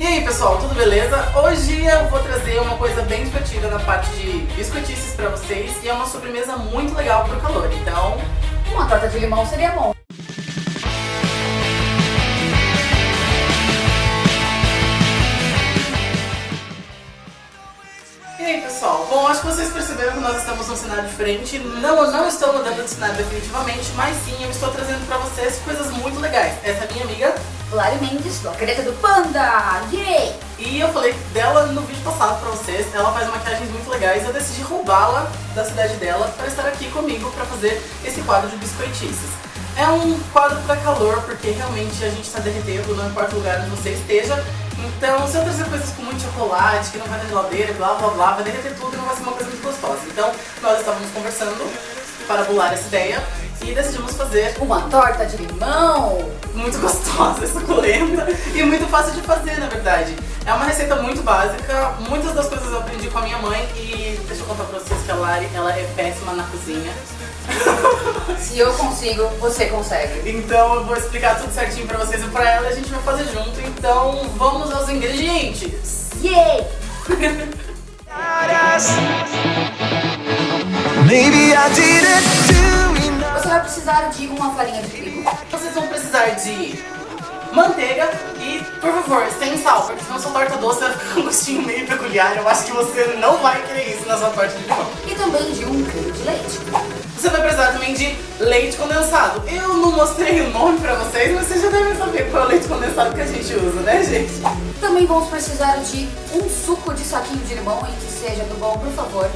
E aí pessoal, tudo beleza? Hoje eu vou trazer uma coisa bem divertida na parte de biscoitices pra vocês e é uma sobremesa muito legal pro calor, então... Uma torta de limão seria bom. Bom, acho que vocês perceberam que nós estamos num cenário diferente. Não, eu não estou mudando de cenário definitivamente, mas sim, eu estou trazendo pra vocês coisas muito legais. Essa é a minha amiga Lari Mendes, do Acredita do Panda! Yay! E eu falei dela no vídeo passado pra vocês, ela faz maquiagens muito legais, eu decidi roubá-la da cidade dela para estar aqui comigo para fazer esse quadro de biscoitices. É um quadro para calor, porque realmente a gente está derretendo, não importa o lugar onde você esteja, então se eu trazer coisas com muito chocolate, que não vai na geladeira, blá blá blá, vai derreter tudo e não vai ser uma coisa muito gostosa. Então nós estávamos conversando para bolar essa ideia e decidimos fazer uma torta de limão muito gostosa, suculenta e muito fácil de fazer, na verdade. É uma receita muito básica, muitas das coisas eu aprendi com a minha mãe e deixa eu contar pra vocês que a Lari, ela é péssima na cozinha. Se eu consigo, você consegue. Então eu vou explicar tudo certinho pra vocês e pra ela e a gente vai fazer junto. Então vamos aos ingredientes. Você vai precisar de uma farinha de trigo, Vocês vão precisar de manteiga e, por favor, sem sal, porque senão sua torta doce vai ficar um gostinho meio peculiar. Eu acho que você não vai querer isso na sua torta de limão. e também de um creme de leite. Você vai precisar também de leite condensado. Eu não mostrei o nome pra vocês, mas vocês já devem saber qual é o leite condensado que a gente usa, né, gente? Também vamos precisar de um suco de saquinho de limão e que seja do bom, por favor.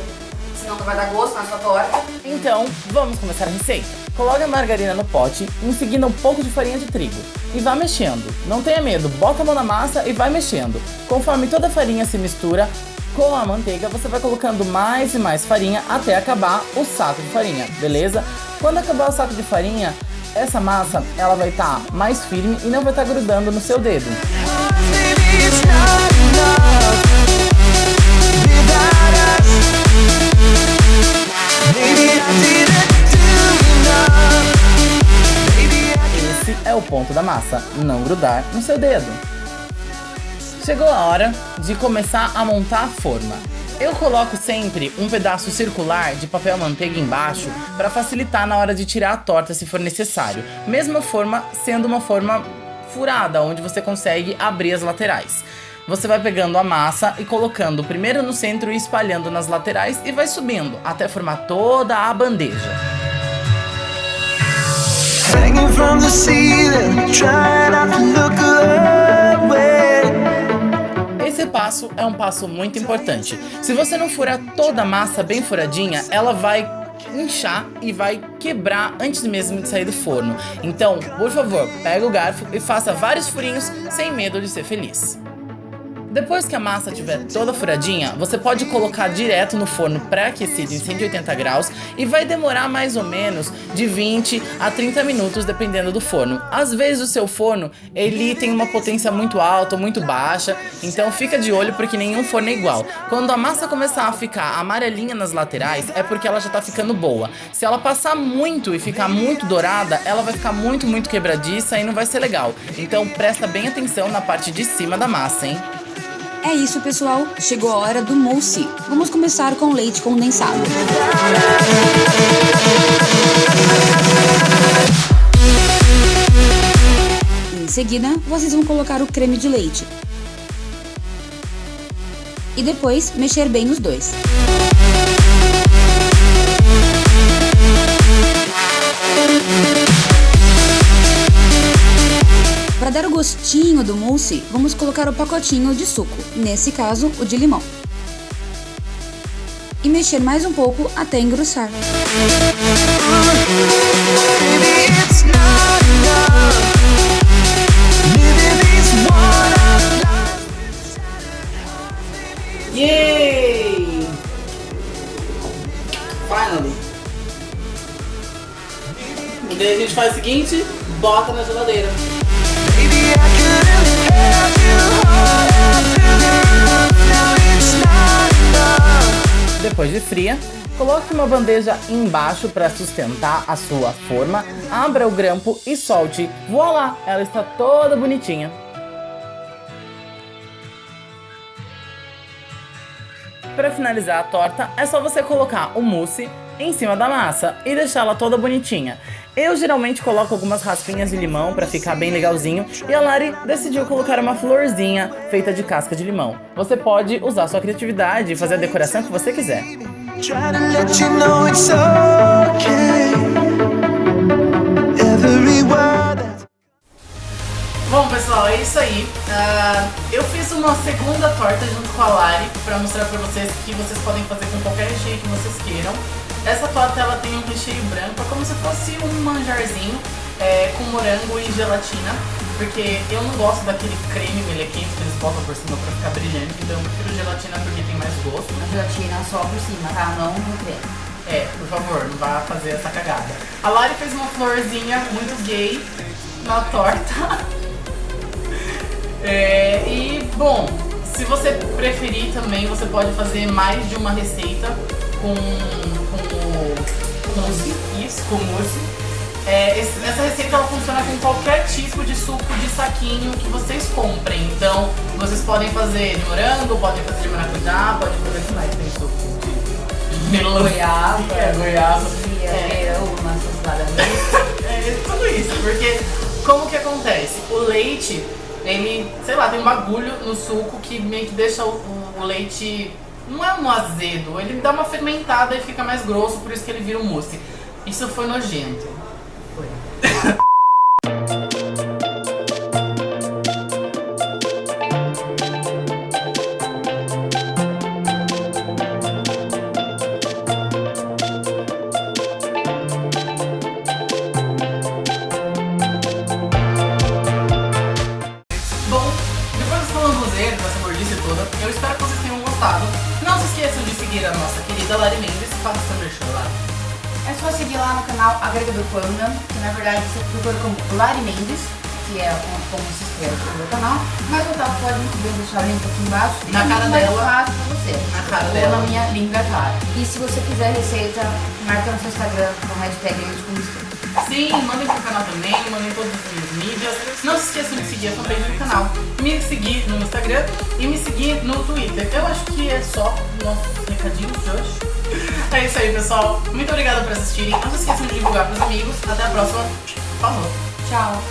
Senão não vai dar gosto na sua torta. Então, vamos começar a receita. Coloque a margarina no pote, em seguida um pouco de farinha de trigo. E vá mexendo. Não tenha medo, bota a mão na massa e vai mexendo. Conforme toda a farinha se mistura com a manteiga, você vai colocando mais e mais farinha até acabar o saco de farinha, beleza? Quando acabar o saco de farinha, essa massa ela vai estar mais firme e não vai estar grudando no seu dedo. Esse é o ponto da massa, não grudar no seu dedo. Chegou a hora de começar a montar a forma. Eu coloco sempre um pedaço circular de papel manteiga embaixo para facilitar na hora de tirar a torta se for necessário. Mesma forma sendo uma forma furada, onde você consegue abrir as laterais. Você vai pegando a massa e colocando primeiro no centro e espalhando nas laterais e vai subindo até formar toda a bandeja. hanging passo é um passo muito importante. Se você não furar toda a massa bem furadinha, ela vai inchar e vai quebrar antes mesmo de sair do forno. Então, por favor, pega o garfo e faça vários furinhos sem medo de ser feliz. Depois que a massa estiver toda furadinha, você pode colocar direto no forno pré-aquecido em 180 graus e vai demorar mais ou menos de 20 a 30 minutos dependendo do forno. Às vezes o seu forno, ele tem uma potência muito alta ou muito baixa, então fica de olho porque nenhum forno é igual. Quando a massa começar a ficar amarelinha nas laterais, é porque ela já tá ficando boa. Se ela passar muito e ficar muito dourada, ela vai ficar muito, muito quebradiça e não vai ser legal. Então presta bem atenção na parte de cima da massa, hein? É isso, pessoal. Chegou a hora do mousse. Vamos começar com leite condensado. Em seguida, vocês vão colocar o creme de leite. E depois, mexer bem os dois. Para dar o gostinho do mousse, vamos colocar o pacotinho de suco, nesse caso, o de limão. E mexer mais um pouco até engrossar. Yay! Finally! E daí a gente faz o seguinte, bota na geladeira. depois de fria, coloque uma bandeja embaixo para sustentar a sua forma, abra o grampo e solte. Voilá, ela está toda bonitinha. Para finalizar a torta, é só você colocar o mousse em cima da massa e deixá-la toda bonitinha. Eu geralmente coloco algumas raspinhas de limão pra ficar bem legalzinho e a Lari decidiil colocar uma florzinha feita de casca de limão. Você pode usar sua criatividade e fazer a decoração que você quiser. Bom, pessoal, é isso aí. Ah, eu fiz uma segunda torta junto com a Lari pra mostrar pra vocês que vocês podem fazer com qualquer recheio que vocês queiram. Essa torta ela tem um recheio branco, é como se fosse um manjarzinho é, com morango e gelatina, porque eu não gosto daquele creme melequento que eles botam por cima pra ficar brilhante, então eu prefiro gelatina porque tem mais gosto, né? A gelatina só por cima, tá? Não no creme. É, por favor, não vá fazer essa cagada. A Lari fez uma florzinha muito gay na torta. É, e, bom, se você preferir também, você pode fazer mais de uma receita com, com o mousse. Isso, com mousse. É, esse- essa receita ela funciona com qualquer tipo de suco de saquinho que vocês comprem. Então, vocês podem fazer de morango, podem fazer de maracujá, podem fazer de mais tem suco de. Goiaba. É, goiaba. Chia, É. pera, uma salada. É tudo isso, porque como que acontece? O leite, ele, sei lá, tem um bagulho no suco que meio que deixa o- o leite. Não é um azedo, ele dá uma fermentada e fica mais grosso, por isso que ele vira um mousse. Isso foi nojento. Foi. canal Agregador Panda, que na verdade você procura como Lari Mendes, que é como, como se escreve no meu canal. Mas o Otávio pode muito bem deixar o link aqui embaixo. Na cara dela. fácil pra você. Na cara Ou dela. na minha língua, é claro. E se você quiser receita, marca no seu Instagram com a hashtag Leite. Sim, mandem pro canal também, mandem todas as minhas mídias. Não se esqueçam de seguir a fanpage do canal, me seguir no Instagram e me seguir no Twitter. Eu acho que é só nossos recadinhos de hoje. É isso aí, pessoal. Muito obrigada por assistirem. Não se esqueçam de divulgar pros amigos. Até a próxima. Falou. Tchau!